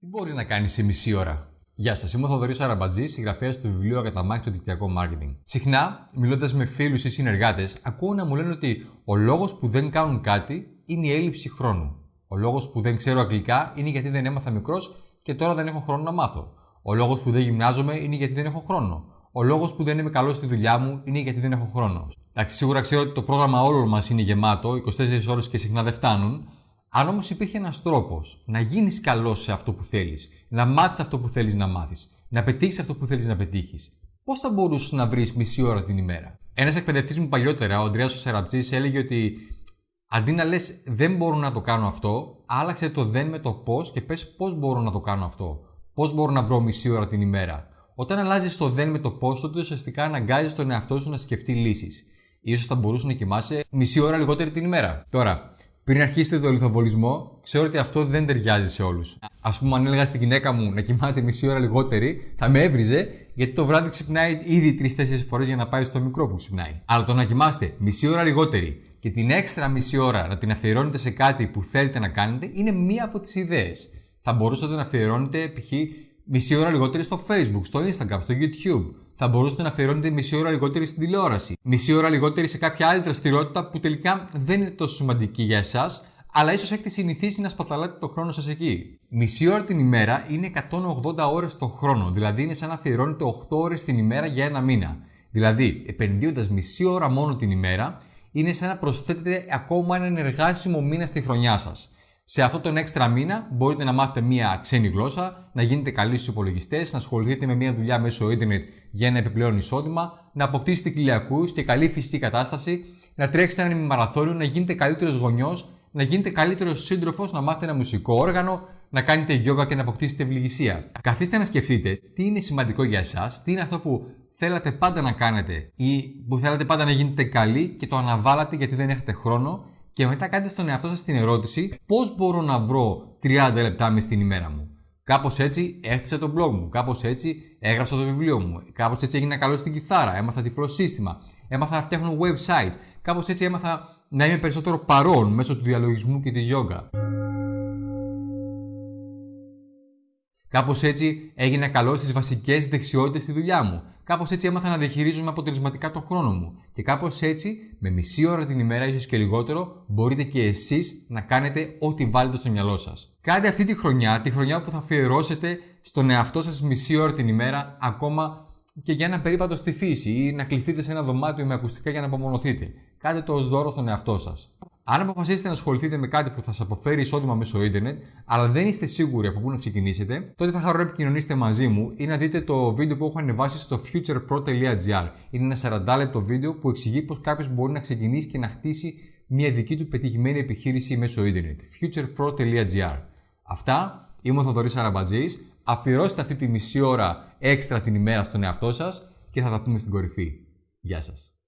Τι μπορείς να κάνεις σε μισή ώρα; Γεια σας, είμαι ο Θοδωρής Αραμπατζή, συγγραφέας του βιβλίου Ακαταμάχη το δικτυακό marketing. Συχνά, μιλώντας με φίλους ή συνεργάτες, ακούω να μου λένε ότι ο λόγος που δεν κάνουν κάτι είναι η έλλειψη χρόνου. Ο λόγος που δεν ξέρω αγγλικά είναι γιατί δεν έμαθα μικρός και τώρα δεν έχω χρόνο να μάθω. Ο λόγος που δεν γυμνάζομαι είναι γιατί δεν έχω χρόνο. Ο λόγος που δεν είμαι καλός στη δουλειά μου είναι γιατί δεν έχω χρόνο. Εντάξει, σίγουρα ξέρω ότι το πρόγραμμα όλων μας είναι γεμάτο, 24 ώρες και συχνά δεν φτάνουν, αν όμως υπήρχε ένας τρόπος να γίνεις καλός σε αυτό που θέλεις, να μάθεις αυτό που θέλεις να μάθεις, να πετύχεις αυτό που θέλεις να πετύχεις, πώς θα μπορούσες να βρεις μισή ώρα την ημέρα; Ένας εκπαιδευτής μου παλιότερα, ο Αντρέα Σεραψή, έλεγε ότι αντί να λες δεν μπορώ να το κάνω αυτό, άλλαξε το δεν με το πώς και πες πώς μπορώ να το κάνω αυτό. Πώς μπορώ να βρω μισή ώρα την ημέρα; Όταν αλλάζεις το δεν με το πώς, τότε ουσιαστικά αναγκάζεις τον εαυτό σου να σκεφτεί λύσεις. σω θα μπορούσε να κοιμάσαι μισή ώρα λιγότερη την ημέρα. Τώρα, πριν αρχίσετε το λιθοβολισμό, ξέρω ότι αυτό δεν ταιριάζει σε όλους. Α πούμε, αν έλεγα στη γυναίκα μου να κοιμάται μισή ώρα λιγότερη, θα με έβριζε, γιατί το βράδυ ξυπνάει ήδη τρει-τέσσερι φορές για να πάει στο μικρό που ξυπνάει. Αλλά το να κοιμάστε μισή ώρα λιγότερη και την έξτρα μισή ώρα να την αφιερώνετε σε κάτι που θέλετε να κάνετε είναι μία από τις ιδέες. Θα μπορούσατε να αφιερώνετε π.χ. μισή ώρα λιγότερη στο Facebook, στο Instagram, στο YouTube θα μπορούσατε να αφιερώνετε μισή ώρα λιγότερη στην τηλεόραση. Μισή ώρα λιγότερη σε κάποια άλλη δραστηριότητα που τελικά δεν είναι τόσο σημαντική για εσάς, αλλά ίσως έχετε συνηθίσει να σπαταλάτε το χρόνο σας εκεί. Μισή ώρα την ημέρα είναι 180 ώρες το χρόνο, δηλαδή είναι σαν να αφιερώνετε 8 ώρες την ημέρα για ένα μήνα. Δηλαδή, επενδύοντας μισή ώρα μόνο την ημέρα, είναι σαν να προσθέτετε ακόμα έναν εργάσιμο μήνα στη χρονιά σας. Σε αυτόν τον έξτρα μήνα μπορείτε να μάθετε μία ξένη γλώσσα, να γίνετε καλοί στους υπολογιστές, να ασχοληθείτε με μία δουλειά μέσω ίντερνετ για ένα επιπλέον εισόδημα, να αποκτήσετε κοιλιακού και καλή φυσική κατάσταση, να τρέξετε ένα μαραθώνιο, να γίνετε καλύτερος γονιός, να γίνετε καλύτερος σύντροφος, να μάθετε ένα μουσικό όργανο, να κάνετε γιόγκα και να αποκτήσετε ευληγησία. Καθίστε να σκεφτείτε τι είναι σημαντικό για εσάς, τι είναι αυτό που θέλατε πάντα να κάνετε ή που θέλατε πάντα να γίνετε καλοί και το αναβάλατε γιατί δεν έχετε χρόνο και μετά κάντε στον εαυτό σας την ερώτηση πώς μπορώ να βρω 30 λεπτά μες στην ημέρα μου. Κάπως έτσι έφτιαξα το blog μου, κάπως έτσι έγραψα το βιβλίο μου, κάπως έτσι έγινα καλός στην κιθάρα, έμαθα τυφλό σύστημα, έμαθα να φτιάχνω website, κάπως έτσι έμαθα να είμαι περισσότερο παρόν μέσω του διαλογισμού και της yoga. Κάπως έτσι έγινα καλός στις βασικές δεξιότητες στη δουλειά μου. Κάπως έτσι έμαθα να διαχειρίζομαι αποτελεσματικά τον χρόνο μου. Και κάπως έτσι, με μισή ώρα την ημέρα, ίσως και λιγότερο, μπορείτε και εσείς να κάνετε ό,τι βάλετε στο μυαλό σας. Κάντε αυτή τη χρονιά, τη χρονιά που θα αφιερώσετε στον εαυτό σας μισή ώρα την ημέρα, ακόμα και για ένα περίπατο στη φύση ή να κλειστείτε σε ένα δωμάτιο με ακουστικά για να απομονωθείτε. Κάντε το ως δώρο στον εαυτό σας. Αν αποφασίσετε να ασχοληθείτε με κάτι που θα σας αποφέρει εισόδημα μέσω ίντερνετ, αλλά δεν είστε σίγουροι από πού να ξεκινήσετε, τότε θα χαρώ να επικοινωνήσετε μαζί μου ή να δείτε το βίντεο που έχω ανεβάσει στο futurepro.gr. Είναι ένα 40 λεπτό βίντεο που εξηγεί πώς κάποιος μπορεί να ξεκινήσει και να χτίσει μια δική του πετυχημένη επιχείρηση μέσω ίντερνετ. futurepro.gr. Αυτά, είμαι ο Θοδωρής Αραμπατζής. Αφιερώστε αυτή τη μισή ώρα έξτρα την ημέρα στον εαυτό σας και θα τα πούμε στην κορυφή. Γεια σας.